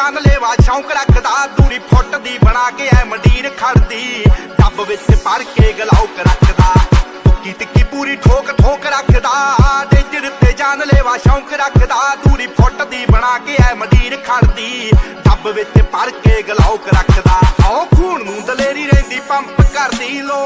ਜਾਨਲੇਵਾ ਸ਼ੌਂਕ ਰੱਖਦਾ, ਦੂਰੀ ਫੁੱਟ ਦੀ ਬਣਾ ਕੇ ਐ ਮੰਡੀਰ ਖੜਦੀ। ਡੱਬ ਵਿੱਚ ਭਰ ਕੇ ਗਲਾਉਕ ਰੱਖਦਾ। ਟਿੱਕੀ ਟਿੱਕੀ ਪੂਰੀ ਠੋਕ ਠੋਕ ਰੱਖਦਾ। ਡੇਜਰ ਤੇ ਜਾਨਲੇਵਾ ਸ਼ੌਂਕ ਰੱਖਦਾ। ਦੂਰੀ ਫੁੱਟ ਦੀ ਬਣਾ ਕੇ ਐ ਮੰਡੀਰ ਖੜਦੀ। ਡੱਬ ਵਿੱਚ ਭਰ ਕੇ ਗਲਾਉਕ ਰੱਖਦਾ। ਆਓ ਖੂਨ ਨੂੰ ਦਲੇਰੀ ਰਹਿੰਦੀ, ਪੰਪ ਕਰਦੀ ਲੋ